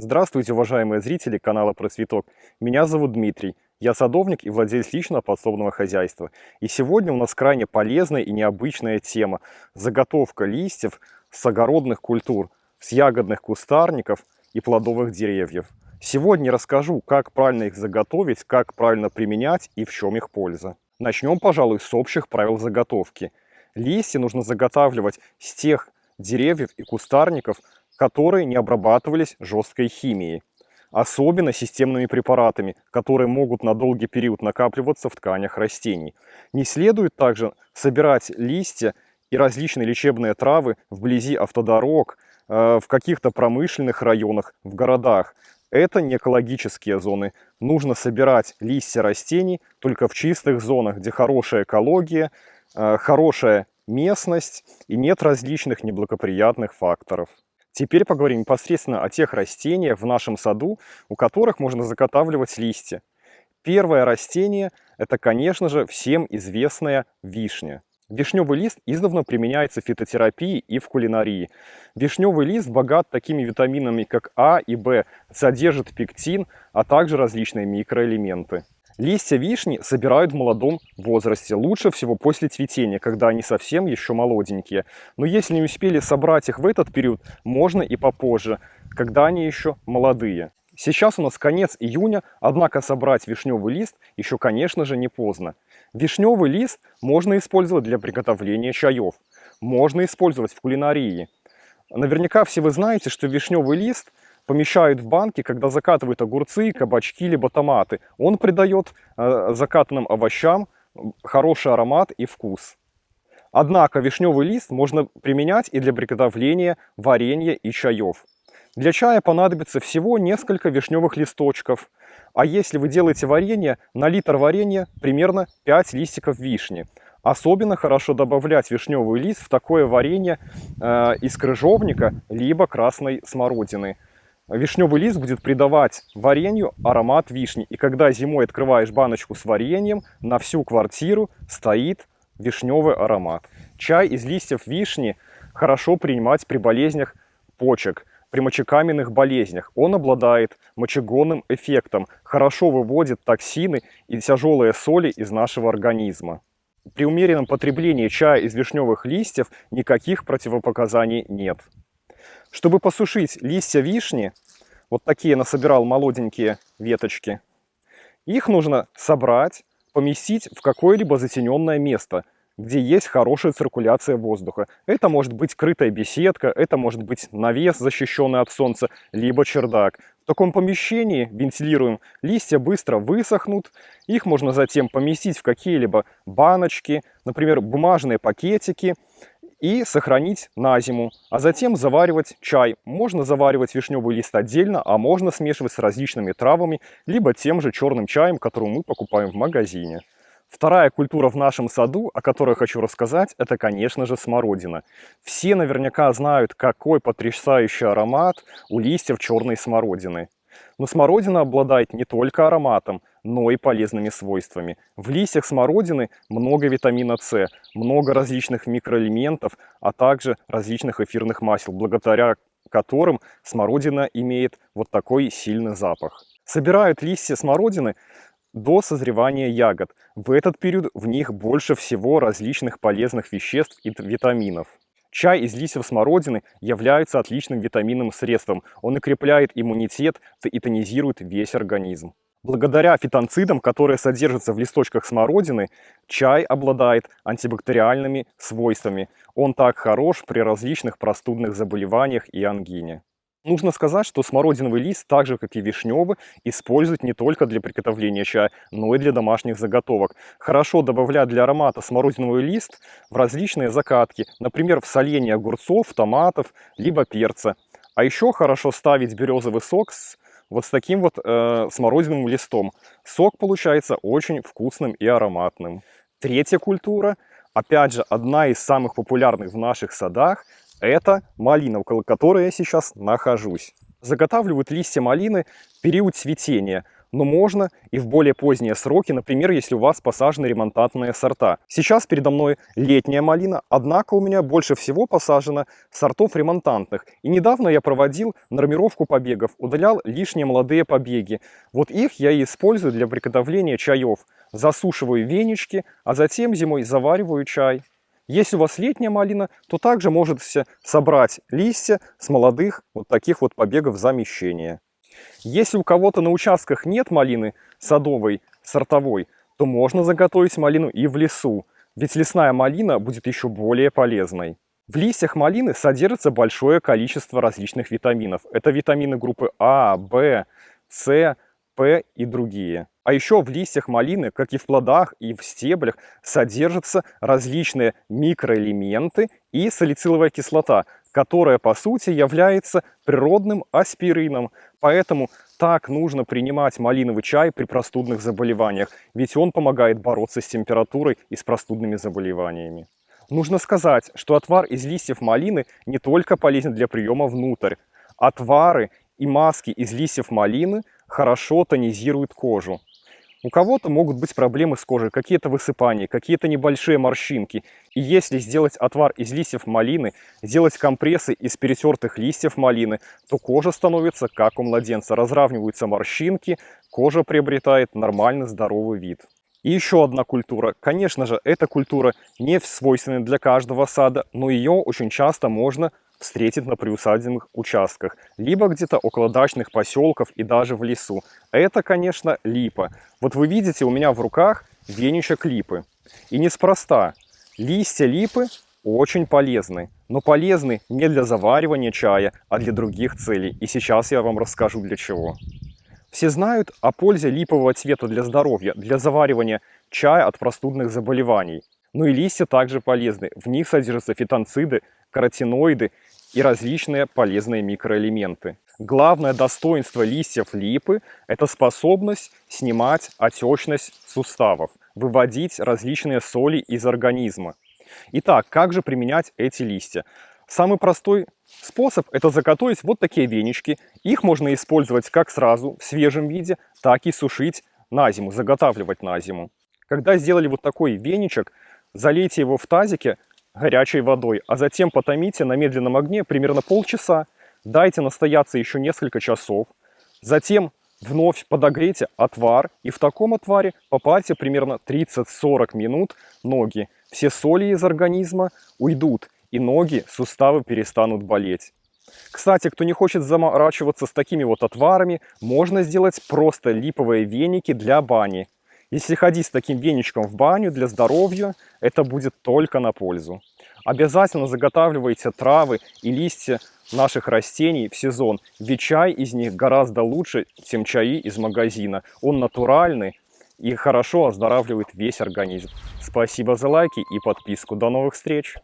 Здравствуйте, уважаемые зрители канала Просветок. Меня зовут Дмитрий. Я садовник и владелец личного подсобного хозяйства. И сегодня у нас крайне полезная и необычная тема – заготовка листьев с огородных культур, с ягодных кустарников и плодовых деревьев. Сегодня расскажу, как правильно их заготовить, как правильно применять и в чем их польза. Начнем, пожалуй, с общих правил заготовки. Листья нужно заготавливать с тех деревьев и кустарников, которые не обрабатывались жесткой химией. Особенно системными препаратами, которые могут на долгий период накапливаться в тканях растений. Не следует также собирать листья и различные лечебные травы вблизи автодорог, э, в каких-то промышленных районах, в городах. Это не экологические зоны. Нужно собирать листья растений только в чистых зонах, где хорошая экология, э, хорошая местность и нет различных неблагоприятных факторов. Теперь поговорим непосредственно о тех растениях в нашем саду, у которых можно заготавливать листья. Первое растение – это, конечно же, всем известная вишня. Вишневый лист издавна применяется в фитотерапии и в кулинарии. Вишневый лист богат такими витаминами, как А и В, содержит пектин, а также различные микроэлементы. Листья вишни собирают в молодом возрасте, лучше всего после цветения, когда они совсем еще молоденькие. Но если не успели собрать их в этот период, можно и попозже, когда они еще молодые. Сейчас у нас конец июня, однако собрать вишневый лист еще, конечно же, не поздно. Вишневый лист можно использовать для приготовления чаев, можно использовать в кулинарии. Наверняка все вы знаете, что вишневый лист – помещают в банки, когда закатывают огурцы, кабачки, либо томаты. Он придает э, закатанным овощам хороший аромат и вкус. Однако вишневый лист можно применять и для приготовления варенья и чаев. Для чая понадобится всего несколько вишневых листочков. А если вы делаете варенье, на литр варенья примерно 5 листиков вишни. Особенно хорошо добавлять вишневый лист в такое варенье э, из крыжовника, либо красной смородины. Вишневый лист будет придавать варенью аромат вишни. И когда зимой открываешь баночку с вареньем, на всю квартиру стоит вишневый аромат. Чай из листьев вишни хорошо принимать при болезнях почек, при мочекаменных болезнях. Он обладает мочегонным эффектом, хорошо выводит токсины и тяжелые соли из нашего организма. При умеренном потреблении чая из вишневых листьев никаких противопоказаний нет. Чтобы посушить листья вишни, вот такие насобирал молоденькие веточки, их нужно собрать, поместить в какое-либо затененное место, где есть хорошая циркуляция воздуха. Это может быть крытая беседка, это может быть навес, защищенный от солнца, либо чердак. В таком помещении, вентилируем, листья быстро высохнут, их можно затем поместить в какие-либо баночки, например, бумажные пакетики, и сохранить на зиму, а затем заваривать чай. Можно заваривать вишневый лист отдельно, а можно смешивать с различными травами, либо тем же черным чаем, который мы покупаем в магазине. Вторая культура в нашем саду, о которой хочу рассказать, это, конечно же, смородина. Все наверняка знают, какой потрясающий аромат у листьев черной смородины. Но смородина обладает не только ароматом, но и полезными свойствами. В листьях смородины много витамина С, много различных микроэлементов, а также различных эфирных масел, благодаря которым смородина имеет вот такой сильный запах. Собирают листья смородины до созревания ягод. В этот период в них больше всего различных полезных веществ и витаминов. Чай из листьев смородины является отличным витаминным средством. Он укрепляет иммунитет и тонизирует весь организм. Благодаря фитонцидам, которые содержатся в листочках смородины, чай обладает антибактериальными свойствами. Он так хорош при различных простудных заболеваниях и ангине. Нужно сказать, что смородиновый лист, так же как и вишневый, используют не только для приготовления чая, но и для домашних заготовок. Хорошо добавлять для аромата смородиновый лист в различные закатки, например, в соление огурцов, томатов, либо перца. А еще хорошо ставить березовый сок с вот с таким вот э, смородиновым листом. Сок получается очень вкусным и ароматным. Третья культура, опять же, одна из самых популярных в наших садах, это малина, около которой я сейчас нахожусь. Заготавливают листья малины в период цветения. Но можно и в более поздние сроки, например, если у вас посажены ремонтантные сорта. Сейчас передо мной летняя малина, однако у меня больше всего посажено сортов ремонтантных. И недавно я проводил нормировку побегов, удалял лишние молодые побеги. Вот их я и использую для приготовления чаев. Засушиваю венички, а затем зимой завариваю чай. Если у вас летняя малина, то также можете собрать листья с молодых вот таких вот побегов замещения. Если у кого-то на участках нет малины садовой, сортовой, то можно заготовить малину и в лесу, ведь лесная малина будет еще более полезной. В листьях малины содержится большое количество различных витаминов. Это витамины группы А, В, С, П и другие. А еще в листьях малины, как и в плодах и в стеблях, содержатся различные микроэлементы и салициловая кислота, которая по сути является природным аспирином. Поэтому так нужно принимать малиновый чай при простудных заболеваниях, ведь он помогает бороться с температурой и с простудными заболеваниями. Нужно сказать, что отвар из листьев малины не только полезен для приема внутрь. Отвары и маски из листьев малины хорошо тонизируют кожу. У кого-то могут быть проблемы с кожей, какие-то высыпания, какие-то небольшие морщинки. И если сделать отвар из листьев малины, сделать компрессы из перетертых листьев малины, то кожа становится как у младенца. Разравниваются морщинки, кожа приобретает нормальный здоровый вид. И еще одна культура. Конечно же, эта культура не свойственна для каждого сада, но ее очень часто можно встретит на приусадебных участках, либо где-то около дачных поселков и даже в лесу. Это, конечно, липа. Вот вы видите у меня в руках веничек липы. И неспроста. Листья липы очень полезны, но полезны не для заваривания чая, а для других целей. И сейчас я вам расскажу для чего. Все знают о пользе липового цвета для здоровья, для заваривания чая от простудных заболеваний. Ну и листья также полезны. В них содержатся фитонциды, каротиноиды и различные полезные микроэлементы. Главное достоинство листьев липы – это способность снимать отечность суставов, выводить различные соли из организма. Итак, как же применять эти листья? Самый простой способ – это заготовить вот такие венички. Их можно использовать как сразу в свежем виде, так и сушить на зиму, заготавливать на зиму. Когда сделали вот такой веничек, залейте его в тазике горячей водой, а затем потомите на медленном огне примерно полчаса. Дайте настояться еще несколько часов. Затем вновь подогрейте отвар и в таком отваре попарьте примерно 30-40 минут ноги. Все соли из организма уйдут и ноги, суставы перестанут болеть. Кстати, кто не хочет заморачиваться с такими вот отварами, можно сделать просто липовые веники для бани. Если ходить с таким веничком в баню для здоровья, это будет только на пользу. Обязательно заготавливайте травы и листья наших растений в сезон, ведь чай из них гораздо лучше, чем чаи из магазина. Он натуральный и хорошо оздоравливает весь организм. Спасибо за лайки и подписку. До новых встреч!